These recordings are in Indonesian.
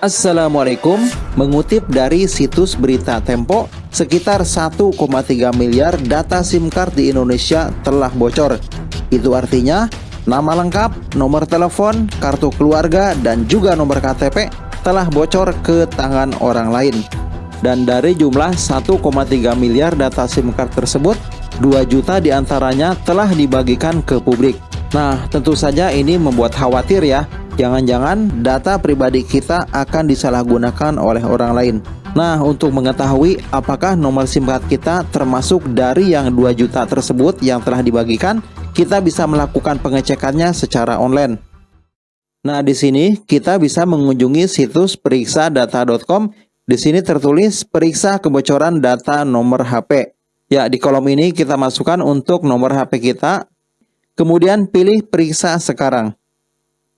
Assalamualaikum, mengutip dari situs berita Tempo, sekitar 1,3 miliar data SIM card di Indonesia telah bocor. Itu artinya, nama lengkap, nomor telepon, kartu keluarga, dan juga nomor KTP telah bocor ke tangan orang lain. Dan dari jumlah 1,3 miliar data SIM card tersebut, 2 juta di antaranya telah dibagikan ke publik. Nah, tentu saja ini membuat khawatir ya, Jangan-jangan data pribadi kita akan disalahgunakan oleh orang lain. Nah, untuk mengetahui apakah nomor SIM card kita termasuk dari yang 2 juta tersebut yang telah dibagikan, kita bisa melakukan pengecekannya secara online. Nah, di sini kita bisa mengunjungi situs periksadata.com. Di sini tertulis periksa kebocoran data nomor HP. Ya, di kolom ini kita masukkan untuk nomor HP kita. Kemudian pilih periksa sekarang.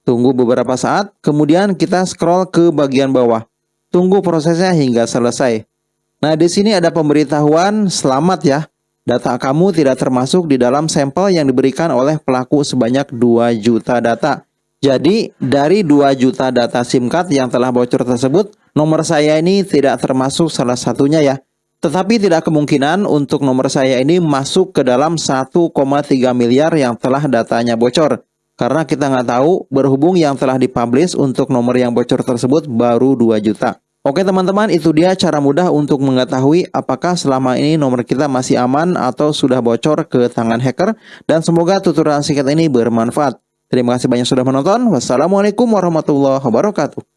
Tunggu beberapa saat, kemudian kita scroll ke bagian bawah. Tunggu prosesnya hingga selesai. Nah, di sini ada pemberitahuan selamat ya. Data kamu tidak termasuk di dalam sampel yang diberikan oleh pelaku sebanyak 2 juta data. Jadi, dari 2 juta data SIM card yang telah bocor tersebut, nomor saya ini tidak termasuk salah satunya ya. Tetapi tidak kemungkinan untuk nomor saya ini masuk ke dalam 1,3 miliar yang telah datanya bocor. Karena kita nggak tahu berhubung yang telah dipublish untuk nomor yang bocor tersebut baru 2 juta. Oke teman-teman itu dia cara mudah untuk mengetahui apakah selama ini nomor kita masih aman atau sudah bocor ke tangan hacker. Dan semoga tutorial singkat ini bermanfaat. Terima kasih banyak sudah menonton. Wassalamualaikum warahmatullahi wabarakatuh.